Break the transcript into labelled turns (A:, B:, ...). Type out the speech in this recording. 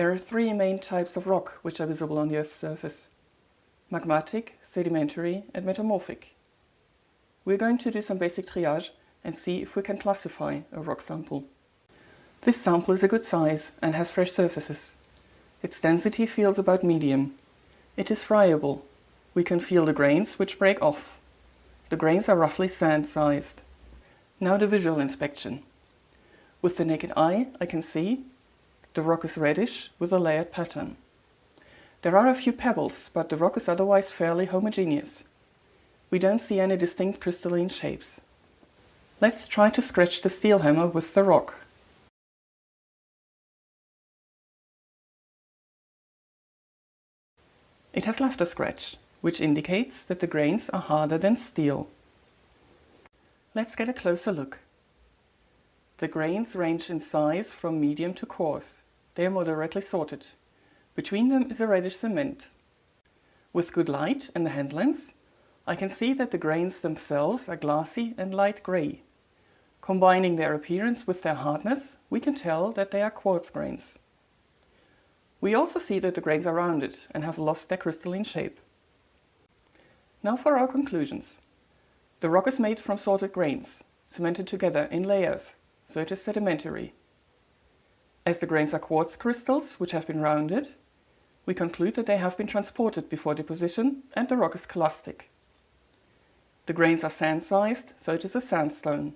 A: There are three main types of rock which are visible on the Earth's surface. Magmatic, sedimentary and metamorphic. We're going to do some basic triage and see if we can classify a rock sample. This sample is a good size and has fresh surfaces. Its density feels about medium. It is friable. We can feel the grains which break off. The grains are roughly sand-sized. Now the visual inspection. With the naked eye I can see the rock is reddish with a layered pattern. There are a few pebbles, but the rock is otherwise fairly homogeneous. We don't see any distinct crystalline shapes. Let's try to scratch the steel hammer with the rock. It has left a scratch, which indicates that the grains are harder than steel. Let's get a closer look. The grains range in size from medium to coarse. They are moderately sorted. Between them is a reddish cement. With good light and the hand lens, I can see that the grains themselves are glassy and light grey. Combining their appearance with their hardness, we can tell that they are quartz grains. We also see that the grains are rounded and have lost their crystalline shape. Now for our conclusions. The rock is made from sorted grains, cemented together in layers so it is sedimentary. As the grains are quartz crystals, which have been rounded, we conclude that they have been transported before deposition and the rock is clastic. The grains are sand-sized, so it is a sandstone.